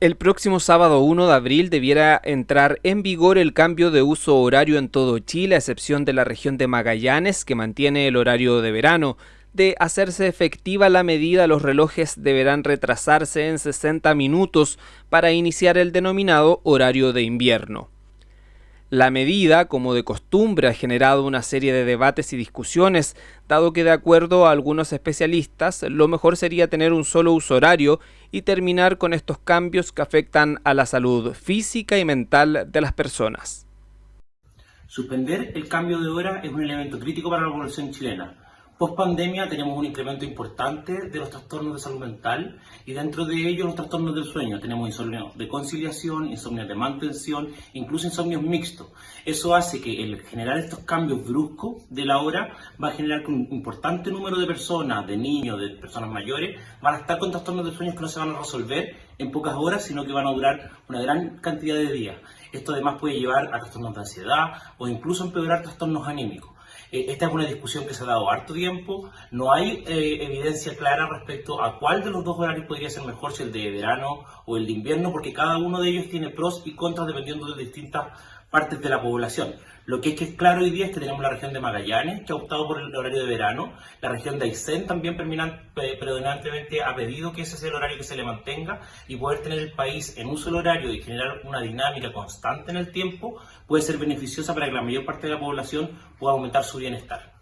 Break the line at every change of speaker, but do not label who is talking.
El próximo sábado 1 de abril debiera entrar en vigor el cambio de uso horario en todo Chile, a excepción de la región de Magallanes, que mantiene el horario de verano. De hacerse efectiva la medida, los relojes deberán retrasarse en 60 minutos para iniciar el denominado horario de invierno. La medida, como de costumbre, ha generado una serie de debates y discusiones, dado que de acuerdo a algunos especialistas, lo mejor sería tener un solo uso horario y terminar con estos cambios que afectan a la salud física y mental de las personas.
Suspender el cambio de hora es un elemento crítico para la población chilena Post pandemia tenemos un incremento importante de los trastornos de salud mental y dentro de ellos los trastornos del sueño. Tenemos insomnio de conciliación, insomnio de mantención, incluso insomnios mixtos. Eso hace que el generar estos cambios bruscos de la hora va a generar que un importante número de personas, de niños, de personas mayores, van a estar con trastornos de sueño que no se van a resolver en pocas horas, sino que van a durar una gran cantidad de días. Esto además puede llevar a trastornos de ansiedad o incluso empeorar trastornos anímicos. Eh, esta es una discusión que se ha dado harto tiempo, no hay eh, evidencia clara respecto a cuál de los dos horarios podría ser mejor, si el de verano o el de invierno, porque cada uno de ellos tiene pros y contras dependiendo de distintas partes de la población. Lo que es que es claro hoy día es que tenemos la región de Magallanes, que ha optado por el horario de verano, la región de Aysén también predominantemente ha pedido que ese sea el horario que se le mantenga y poder tener el país en un solo horario y generar una dinámica constante en el tiempo puede ser beneficiosa para que la mayor parte de la población pueda su bienestar.